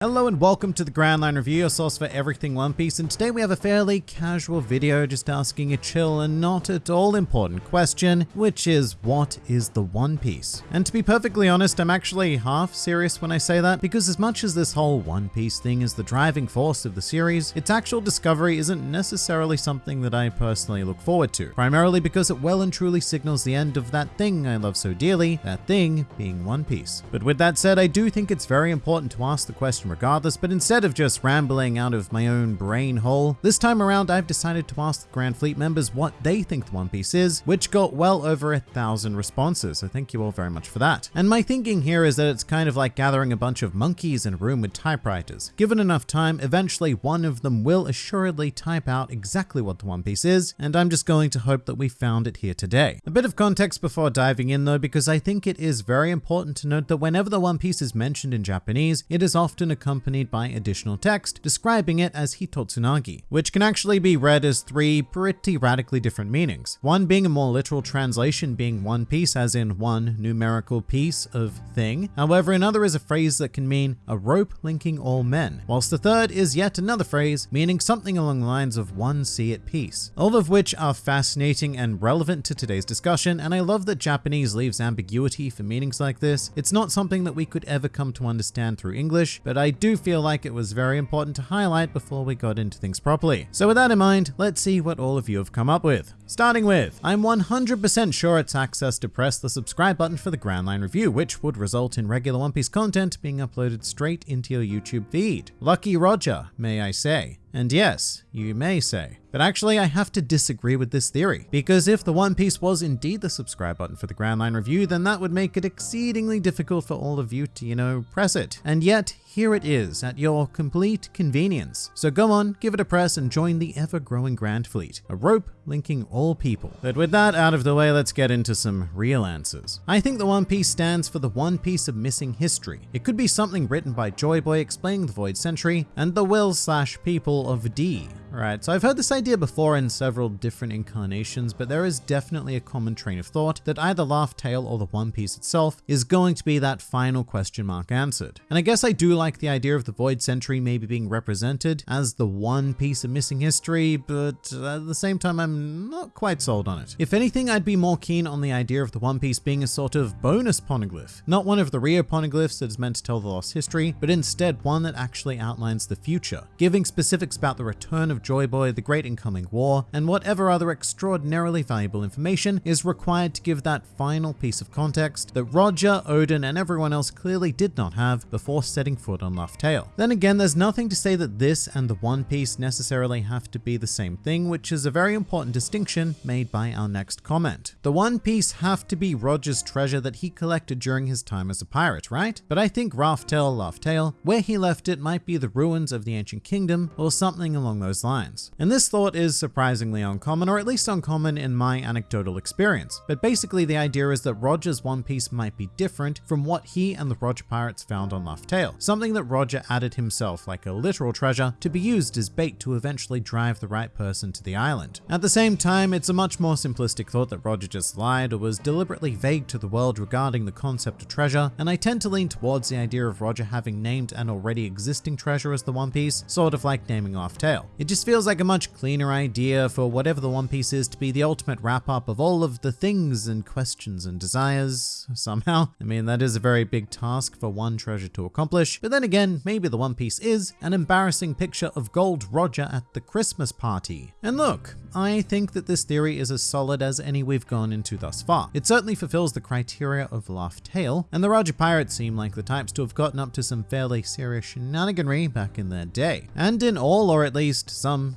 Hello and welcome to the Grand Line Review, your source for everything One Piece, and today we have a fairly casual video just asking a chill and not at all important question, which is what is the One Piece? And to be perfectly honest, I'm actually half serious when I say that, because as much as this whole One Piece thing is the driving force of the series, its actual discovery isn't necessarily something that I personally look forward to, primarily because it well and truly signals the end of that thing I love so dearly, that thing being One Piece. But with that said, I do think it's very important to ask the question regardless, but instead of just rambling out of my own brain hole, this time around I've decided to ask the Grand Fleet members what they think the One Piece is, which got well over a thousand responses, so thank you all very much for that. And my thinking here is that it's kind of like gathering a bunch of monkeys in a room with typewriters. Given enough time, eventually one of them will assuredly type out exactly what the One Piece is, and I'm just going to hope that we found it here today. A bit of context before diving in though, because I think it is very important to note that whenever the One Piece is mentioned in Japanese, it is often a accompanied by additional text describing it as Hitotsunagi, which can actually be read as three pretty radically different meanings. One being a more literal translation being one piece as in one numerical piece of thing. However, another is a phrase that can mean a rope linking all men, whilst the third is yet another phrase meaning something along the lines of one sea at peace. All of which are fascinating and relevant to today's discussion, and I love that Japanese leaves ambiguity for meanings like this. It's not something that we could ever come to understand through English, but I I do feel like it was very important to highlight before we got into things properly. So with that in mind, let's see what all of you have come up with. Starting with, I'm 100% sure it's access to press the subscribe button for the Grand Line Review, which would result in regular One Piece content being uploaded straight into your YouTube feed. Lucky Roger, may I say. And yes, you may say, but actually I have to disagree with this theory, because if the One Piece was indeed the subscribe button for the Grand Line Review, then that would make it exceedingly difficult for all of you to, you know, press it. And yet, here it is, at your complete convenience. So go on, give it a press and join the ever-growing Grand Fleet, a rope linking all people. But with that out of the way, let's get into some real answers. I think the One Piece stands for the one piece of missing history. It could be something written by Joy Boy explaining the Void Century and the will slash people of D. Right, so I've heard this idea before in several different incarnations, but there is definitely a common train of thought that either Laugh Tale or the One Piece itself is going to be that final question mark answered. And I guess I do like the idea of the Void Century maybe being represented as the one piece of missing history, but at the same time I'm not quite sold on it. If anything, I'd be more keen on the idea of the One Piece being a sort of bonus poneglyph, not one of the Rio poneglyphs that is meant to tell the lost history, but instead one that actually outlines the future, giving specifics about the return of Joy Boy, the Great Incoming War, and whatever other extraordinarily valuable information is required to give that final piece of context that Roger, Oden, and everyone else clearly did not have before setting foot on Tale. Then again, there's nothing to say that this and the One Piece necessarily have to be the same thing, which is a very important distinction made by our next comment. The One Piece have to be Roger's treasure that he collected during his time as a pirate, right? But I think Laugh Tale, where he left it might be the ruins of the ancient kingdom or something along those lines. And this thought is surprisingly uncommon, or at least uncommon in my anecdotal experience. But basically the idea is that Roger's One Piece might be different from what he and the Roger Pirates found on Laugh Tale, something that Roger added himself like a literal treasure to be used as bait to eventually drive the right person to the island. At the same time, it's a much more simplistic thought that Roger just lied or was deliberately vague to the world regarding the concept of treasure, and I tend to lean towards the idea of Roger having named an already existing treasure as the One Piece, sort of like naming Laugh Tale. It just feels like a much cleaner idea for whatever the One Piece is to be the ultimate wrap up of all of the things and questions and desires, somehow. I mean, that is a very big task for one treasure to accomplish, but then again, maybe the One Piece is an embarrassing picture of Gold Roger at the Christmas party. And look, I think that this theory is as solid as any we've gone into thus far. It certainly fulfills the criteria of Laugh Tale, and the Roger Pirates seem like the types to have gotten up to some fairly serious shenaniganry back in their day. And in all, or at least some some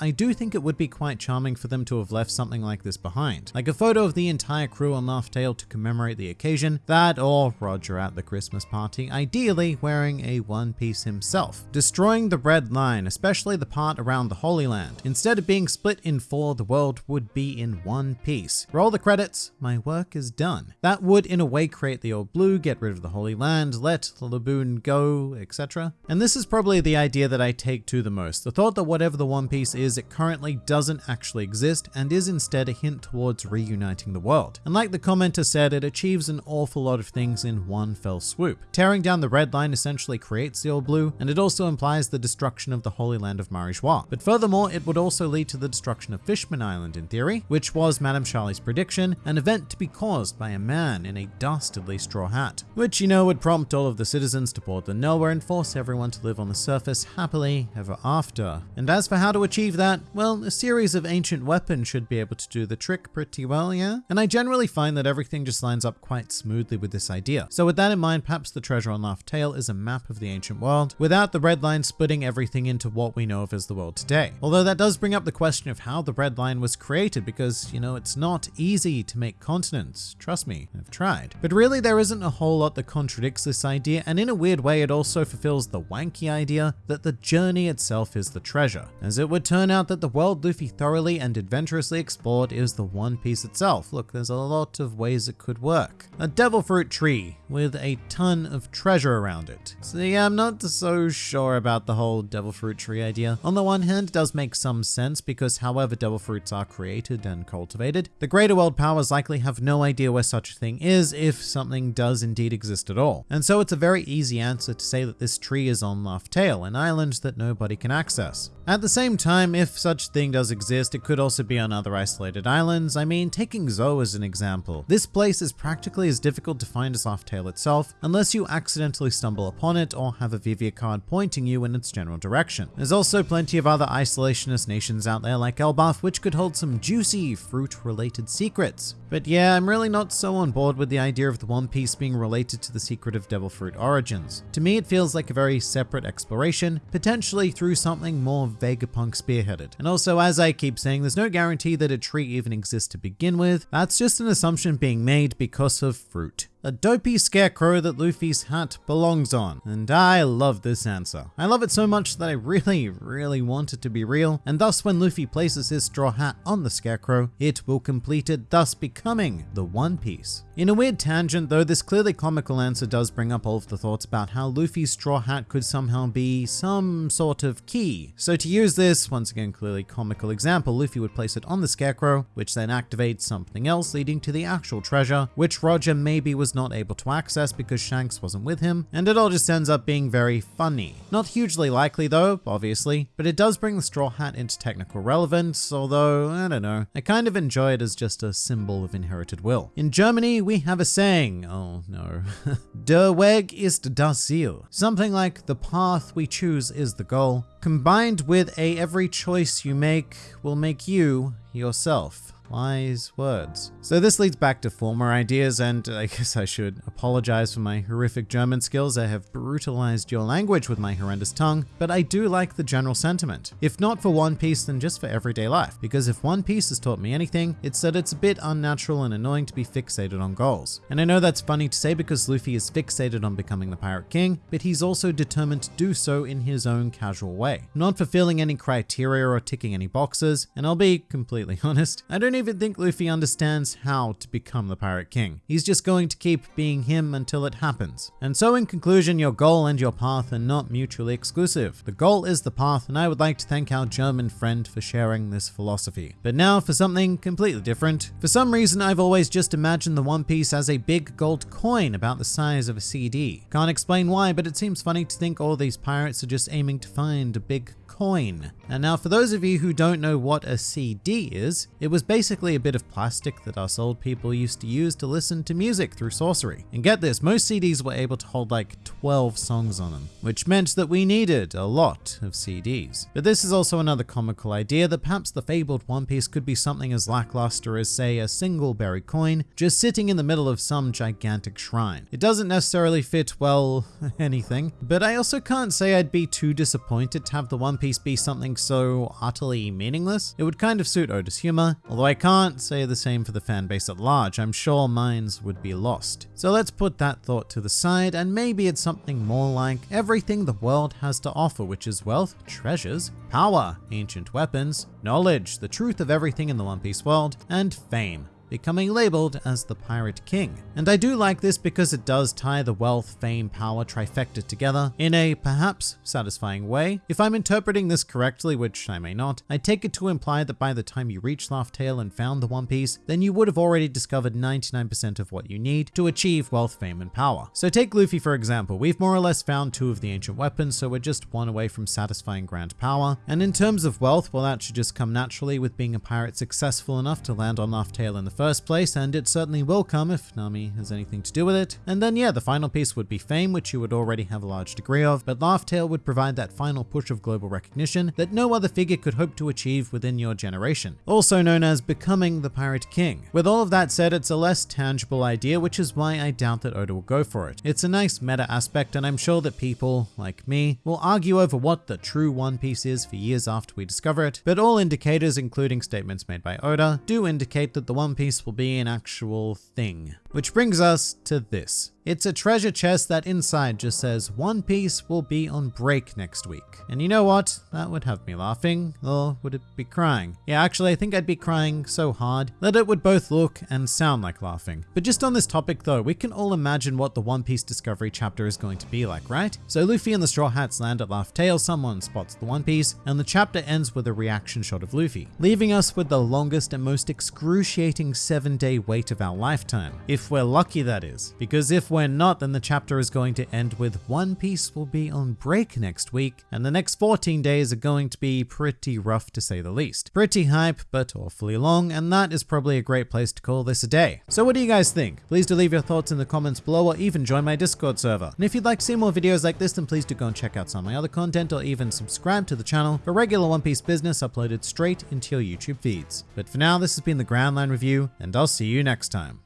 I do think it would be quite charming for them to have left something like this behind. Like a photo of the entire crew on Laugh Tale to commemorate the occasion, that or Roger at the Christmas party, ideally wearing a one piece himself. Destroying the red line, especially the part around the Holy Land. Instead of being split in four, the world would be in one piece. Roll the credits, my work is done. That would in a way create the All Blue, get rid of the Holy Land, let the Laboon go, etc. And this is probably the idea that I take to the most. The thought that whatever the One Piece is it currently doesn't actually exist and is instead a hint towards reuniting the world. And like the commenter said, it achieves an awful lot of things in one fell swoop. Tearing down the red line essentially creates the all blue, and it also implies the destruction of the Holy Land of Marijois. But furthermore, it would also lead to the destruction of Fishman Island in theory, which was Madame Shyarly's prediction, an event to be caused by a man in a dastardly straw hat, which you know would prompt all of the citizens to board the Noah and force everyone to live on the surface happily ever after. And as for how to achieve that, well, a series of ancient weapons should be able to do the trick pretty well, yeah? And I generally find that everything just lines up quite smoothly with this idea. So with that in mind, perhaps the treasure on Laugh Tale is a map of the ancient world, without the red line splitting everything into what we know of as the world today. Although that does bring up the question of how the red line was created because, you know, it's not easy to make continents. Trust me, I've tried. But really there isn't a whole lot that contradicts this idea and in a weird way it also fulfills the wanky idea that the journey itself is the treasure, as it would turn out that the world Luffy thoroughly and adventurously explored is the One Piece itself. Look, there's a lot of ways it could work. A devil fruit tree with a ton of treasure around it. So yeah, I'm not so sure about the whole devil fruit tree idea. On the one hand, it does make some sense because however devil fruits are created and cultivated, the greater world powers likely have no idea where such a thing is if something does indeed exist at all. And so it's a very easy answer to say that this tree is on Laugh Tale, an island that nobody can access. At the same time, if such thing does exist, it could also be on other isolated islands. I mean, taking Zou as an example. This place is practically as difficult to find as Tale itself, unless you accidentally stumble upon it or have a Vivre card pointing you in its general direction. There's also plenty of other isolationist nations out there like Elbaf, which could hold some juicy fruit-related secrets. But yeah, I'm really not so on board with the idea of the One Piece being related to the secret of Devil Fruit origins. To me, it feels like a very separate exploration, potentially through something more Vegapunk spearheaded. And also, as I keep saying, there's no guarantee that a tree even exists to begin with. That's just an assumption being made because of fruit a dopey scarecrow that Luffy's hat belongs on. And I love this answer. I love it so much that I really, really want it to be real, and thus when Luffy places his straw hat on the scarecrow, it will complete it, thus becoming the One Piece. In a weird tangent though, this clearly comical answer does bring up all of the thoughts about how Luffy's straw hat could somehow be some sort of key. So to use this, once again clearly comical example, Luffy would place it on the scarecrow, which then activates something else leading to the actual treasure, which Roger maybe was not able to access because Shanks wasn't with him, and it all just ends up being very funny. Not hugely likely though, obviously, but it does bring the straw hat into technical relevance, although, I don't know, I kind of enjoy it as just a symbol of inherited will. In Germany, we have a saying, oh no, Der Weg ist das Ziel, something like the path we choose is the goal, combined with a every choice you make will make you yourself. Wise words. So this leads back to former ideas, and I guess I should apologize for my horrific German skills. I have brutalized your language with my horrendous tongue, but I do like the general sentiment. If not for One Piece, then just for everyday life. Because if One Piece has taught me anything, it's that it's a bit unnatural and annoying to be fixated on goals. And I know that's funny to say because Luffy is fixated on becoming the Pirate King, but he's also determined to do so in his own casual way. Not fulfilling any criteria or ticking any boxes, and I'll be completely honest, I don't even think Luffy understands how to become the Pirate King. He's just going to keep being him until it happens. And so in conclusion, your goal and your path are not mutually exclusive. The goal is the path, and I would like to thank our German friend for sharing this philosophy. But now for something completely different. For some reason, I've always just imagined the One Piece as a big gold coin about the size of a CD. Can't explain why, but it seems funny to think all these pirates are just aiming to find a big coin. And now for those of you who don't know what a CD is, it was basically a bit of plastic that us old people used to use to listen to music through sorcery. And get this, most CDs were able to hold like 12 songs on them, which meant that we needed a lot of CDs. But this is also another comical idea that perhaps the fabled One Piece could be something as lackluster as say a single buried coin, just sitting in the middle of some gigantic shrine. It doesn't necessarily fit, well, anything, but I also can't say I'd be too disappointed to have the One Piece piece be something so utterly meaningless, it would kind of suit Oda's humor, although I can't say the same for the fanbase at large, I'm sure minds would be lost. So let's put that thought to the side and maybe it's something more like everything the world has to offer, which is wealth, treasures, power, ancient weapons, knowledge, the truth of everything in the One Piece world, and fame. Becoming labeled as the Pirate King. And I do like this because it does tie the wealth, fame, power trifecta together in a perhaps satisfying way. If I'm interpreting this correctly, which I may not, I take it to imply that by the time you reach Tale and found the One Piece, then you would have already discovered 99% of what you need to achieve wealth, fame, and power. So take Luffy for example, we've more or less found two of the ancient weapons, so we're just one away from satisfying grand power. And in terms of wealth, well that should just come naturally with being a pirate successful enough to land on Laugh Tale in the first place, and it certainly will come if Nami has anything to do with it. And then yeah, the final piece would be fame, which you would already have a large degree of, but Laugh Tale would provide that final push of global recognition that no other figure could hope to achieve within your generation. Also known as becoming the Pirate King. With all of that said, it's a less tangible idea, which is why I doubt that Oda will go for it. It's a nice meta aspect, and I'm sure that people, like me, will argue over what the true One Piece is for years after we discover it, but all indicators, including statements made by Oda, do indicate that the One Piece will be an actual thing. Which brings us to this. It's a treasure chest that inside just says One Piece will be on break next week. And you know what? That would have me laughing, or would it be crying? Yeah, actually, I think I'd be crying so hard that it would both look and sound like laughing. But just on this topic though, we can all imagine what the One Piece Discovery chapter is going to be like, right? So Luffy and the Straw Hats land at Laugh Tale, someone spots the One Piece, and the chapter ends with a reaction shot of Luffy, leaving us with the longest and most excruciating seven day wait of our lifetime. If we're lucky that is, because if we're not, then the chapter is going to end with One Piece will be on break next week, and the next 14 days are going to be pretty rough to say the least. Pretty hype, but awfully long, and that is probably a great place to call this a day. So what do you guys think? Please do leave your thoughts in the comments below or even join my Discord server. And if you'd like to see more videos like this, then please do go and check out some of my other content or even subscribe to the channel for regular One Piece business uploaded straight into your YouTube feeds. But for now, this has been the Grand Line Review, and I'll see you next time.